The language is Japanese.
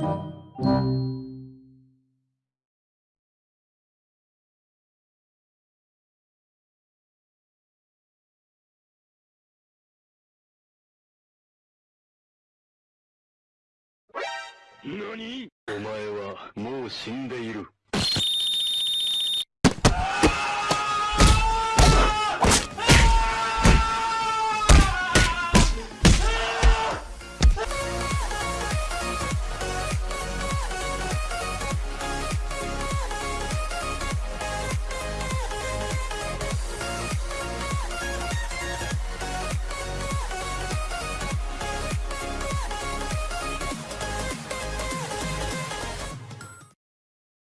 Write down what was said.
何？お前はもう死んでいる。